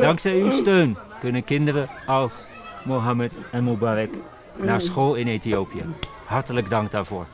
Dankzij uw steun kunnen kinderen als Mohammed en Mubarak naar school in Ethiopië. Hartelijk dank daarvoor.